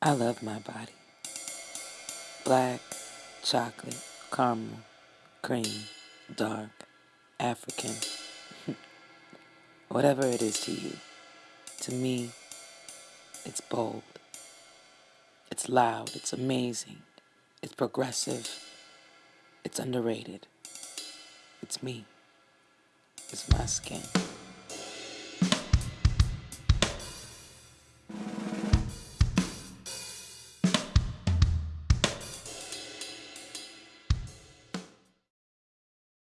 I love my body. Black, chocolate, caramel, cream, dark, African. Whatever it is to you. To me, it's bold. It's loud. It's amazing. It's progressive. It's underrated. It's me. It's my skin.